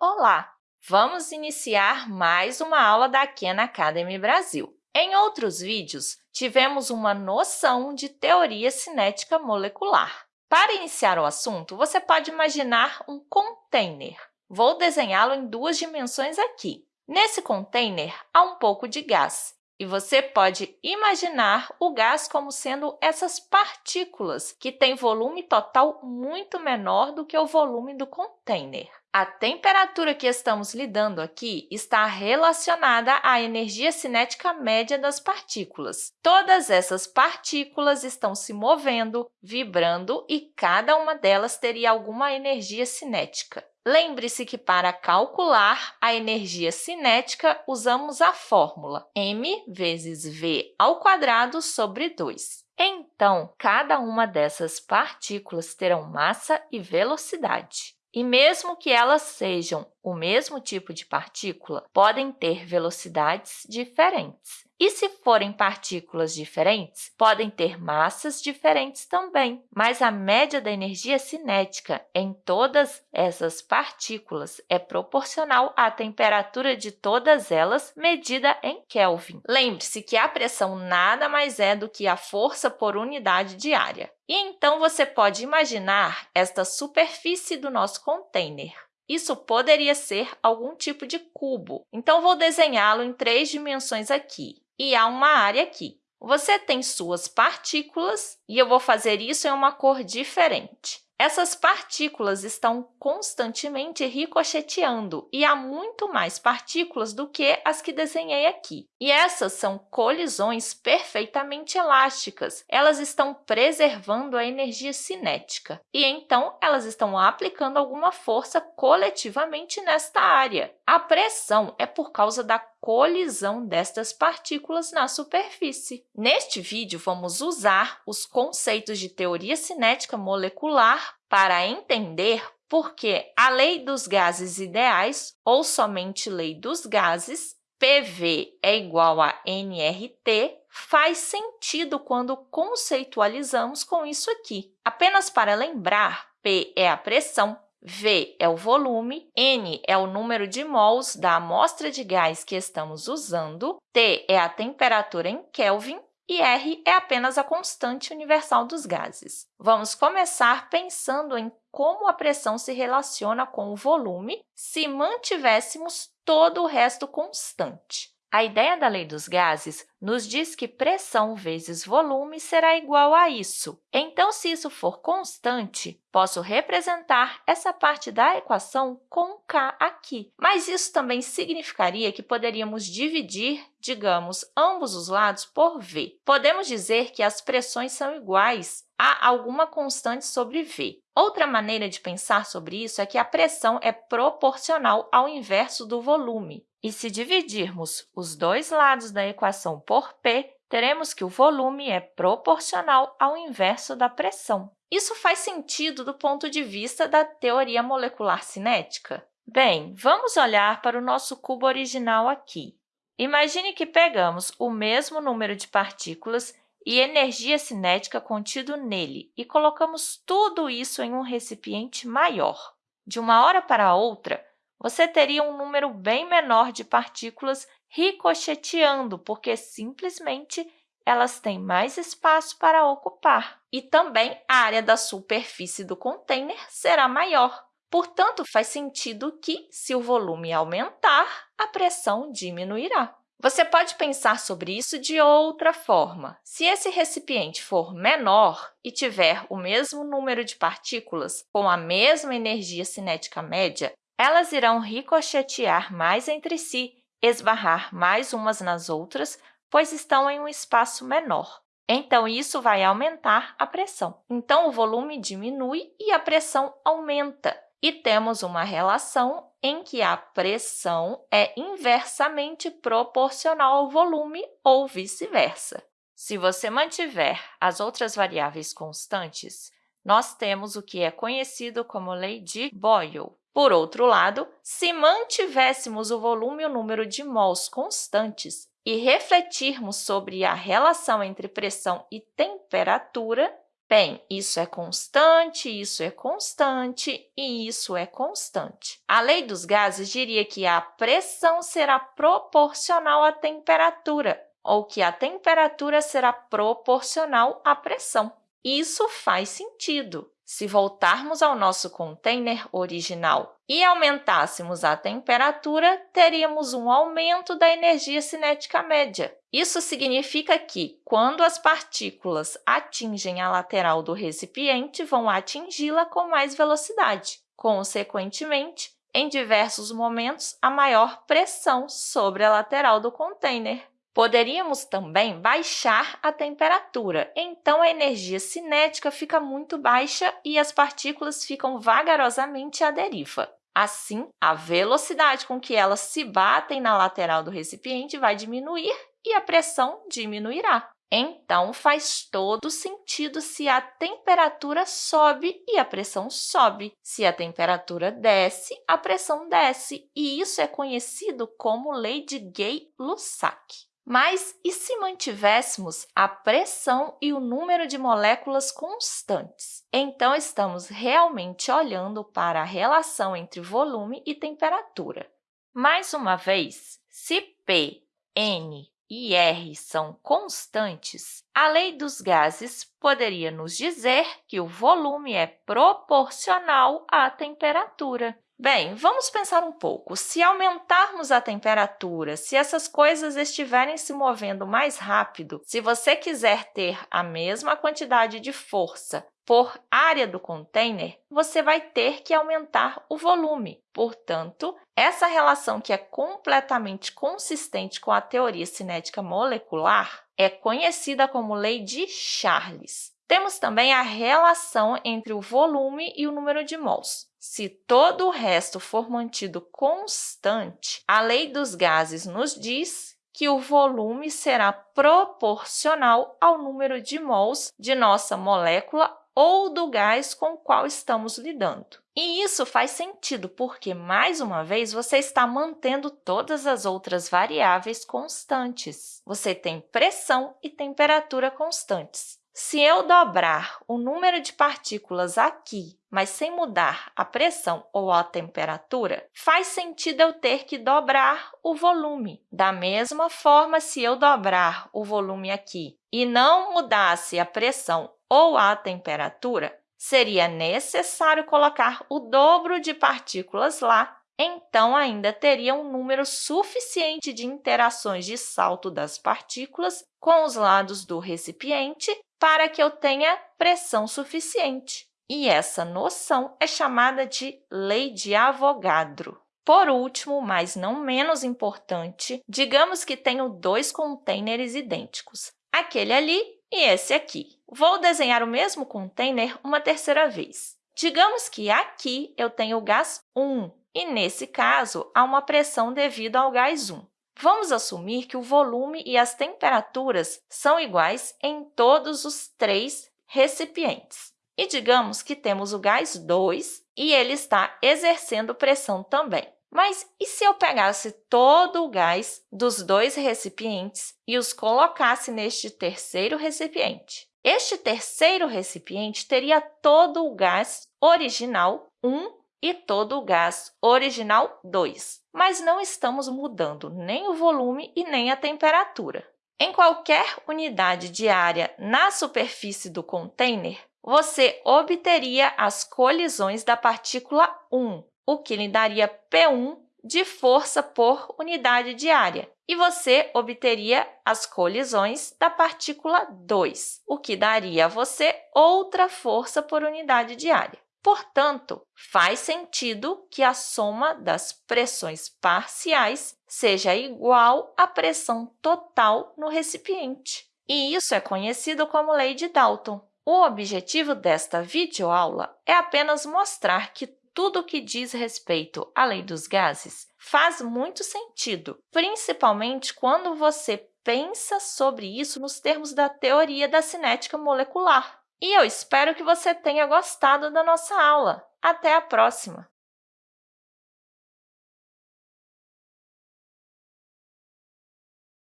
Olá! Vamos iniciar mais uma aula da Khan Academy Brasil. Em outros vídeos, tivemos uma noção de teoria cinética molecular. Para iniciar o assunto, você pode imaginar um container. Vou desenhá-lo em duas dimensões aqui. Nesse container, há um pouco de gás, e você pode imaginar o gás como sendo essas partículas, que têm volume total muito menor do que o volume do container. A temperatura que estamos lidando aqui está relacionada à energia cinética média das partículas. Todas essas partículas estão se movendo, vibrando, e cada uma delas teria alguma energia cinética. Lembre-se que, para calcular a energia cinética, usamos a fórmula m vezes v ao quadrado sobre 2. Então, cada uma dessas partículas terão massa e velocidade. E mesmo que elas sejam o mesmo tipo de partícula, podem ter velocidades diferentes. E se forem partículas diferentes, podem ter massas diferentes também, mas a média da energia cinética em todas essas partículas é proporcional à temperatura de todas elas medida em Kelvin. Lembre-se que a pressão nada mais é do que a força por unidade de área. E então você pode imaginar esta superfície do nosso container. Isso poderia ser algum tipo de cubo. Então, vou desenhá-lo em três dimensões aqui e há uma área aqui. Você tem suas partículas e eu vou fazer isso em uma cor diferente. Essas partículas estão constantemente ricocheteando e há muito mais partículas do que as que desenhei aqui. E essas são colisões perfeitamente elásticas. Elas estão preservando a energia cinética e, então, elas estão aplicando alguma força coletivamente nesta área. A pressão é por causa da colisão destas partículas na superfície. Neste vídeo, vamos usar os conceitos de teoria cinética molecular para entender por que a lei dos gases ideais, ou somente lei dos gases, PV é igual a nRT, faz sentido quando conceitualizamos com isso aqui. Apenas para lembrar, P é a pressão, V é o volume, N é o número de mols da amostra de gás que estamos usando, T é a temperatura em Kelvin e R é apenas a constante universal dos gases. Vamos começar pensando em como a pressão se relaciona com o volume se mantivéssemos todo o resto constante. A ideia da lei dos gases nos diz que pressão vezes volume será igual a isso. Então, se isso for constante, posso representar essa parte da equação com k aqui. Mas isso também significaria que poderíamos dividir, digamos, ambos os lados por v. Podemos dizer que as pressões são iguais a alguma constante sobre v. Outra maneira de pensar sobre isso é que a pressão é proporcional ao inverso do volume. E se dividirmos os dois lados da equação por P, teremos que o volume é proporcional ao inverso da pressão. Isso faz sentido do ponto de vista da teoria molecular cinética? Bem, vamos olhar para o nosso cubo original aqui. Imagine que pegamos o mesmo número de partículas e energia cinética contido nele e colocamos tudo isso em um recipiente maior. De uma hora para outra, você teria um número bem menor de partículas ricocheteando, porque simplesmente elas têm mais espaço para ocupar. E também a área da superfície do container será maior. Portanto, faz sentido que, se o volume aumentar, a pressão diminuirá. Você pode pensar sobre isso de outra forma. Se esse recipiente for menor e tiver o mesmo número de partículas com a mesma energia cinética média, elas irão ricochetear mais entre si, esbarrar mais umas nas outras, pois estão em um espaço menor. Então, isso vai aumentar a pressão. Então, o volume diminui e a pressão aumenta. E temos uma relação em que a pressão é inversamente proporcional ao volume ou vice-versa. Se você mantiver as outras variáveis constantes, nós temos o que é conhecido como lei de Boyle. Por outro lado, se mantivéssemos o volume e o número de mols constantes e refletirmos sobre a relação entre pressão e temperatura, Bem, isso é constante, isso é constante e isso é constante. A lei dos gases diria que a pressão será proporcional à temperatura, ou que a temperatura será proporcional à pressão. Isso faz sentido. Se voltarmos ao nosso container original e aumentássemos a temperatura, teríamos um aumento da energia cinética média. Isso significa que, quando as partículas atingem a lateral do recipiente, vão atingi-la com mais velocidade. Consequentemente, em diversos momentos, a maior pressão sobre a lateral do container. Poderíamos também baixar a temperatura, então a energia cinética fica muito baixa e as partículas ficam vagarosamente à deriva. Assim, a velocidade com que elas se batem na lateral do recipiente vai diminuir e a pressão diminuirá. Então, faz todo sentido se a temperatura sobe e a pressão sobe. Se a temperatura desce, a pressão desce. E isso é conhecido como lei de Gay-Lussac. Mas e se mantivéssemos a pressão e o número de moléculas constantes? Então, estamos realmente olhando para a relação entre volume e temperatura. Mais uma vez, se P, N e R são constantes, a lei dos gases poderia nos dizer que o volume é proporcional à temperatura. Bem, vamos pensar um pouco. Se aumentarmos a temperatura, se essas coisas estiverem se movendo mais rápido, se você quiser ter a mesma quantidade de força por área do container, você vai ter que aumentar o volume. Portanto, essa relação que é completamente consistente com a teoria cinética molecular é conhecida como lei de Charles. Temos também a relação entre o volume e o número de mols. Se todo o resto for mantido constante, a lei dos gases nos diz que o volume será proporcional ao número de mols de nossa molécula ou do gás com o qual estamos lidando. E isso faz sentido, porque, mais uma vez, você está mantendo todas as outras variáveis constantes. Você tem pressão e temperatura constantes. Se eu dobrar o número de partículas aqui, mas sem mudar a pressão ou a temperatura, faz sentido eu ter que dobrar o volume. Da mesma forma, se eu dobrar o volume aqui e não mudasse a pressão ou a temperatura, seria necessário colocar o dobro de partículas lá, então ainda teria um número suficiente de interações de salto das partículas com os lados do recipiente para que eu tenha pressão suficiente. E essa noção é chamada de lei de Avogadro. Por último, mas não menos importante, digamos que tenho dois containers idênticos, aquele ali e esse aqui. Vou desenhar o mesmo container uma terceira vez. Digamos que aqui eu tenho o gás 1 e, nesse caso, há uma pressão devido ao gás 1. Vamos assumir que o volume e as temperaturas são iguais em todos os três recipientes. E digamos que temos o gás 2 e ele está exercendo pressão também. Mas e se eu pegasse todo o gás dos dois recipientes e os colocasse neste terceiro recipiente? Este terceiro recipiente teria todo o gás original 1 e todo o gás original 2, mas não estamos mudando nem o volume e nem a temperatura. Em qualquer unidade de área na superfície do container, você obteria as colisões da partícula 1, o que lhe daria P1 de força por unidade de área, e você obteria as colisões da partícula 2, o que daria a você outra força por unidade de área. Portanto, faz sentido que a soma das pressões parciais seja igual à pressão total no recipiente. E isso é conhecido como lei de Dalton. O objetivo desta videoaula é apenas mostrar que tudo o que diz respeito à lei dos gases faz muito sentido, principalmente quando você pensa sobre isso nos termos da teoria da cinética molecular. E eu espero que você tenha gostado da nossa aula. Até a próxima!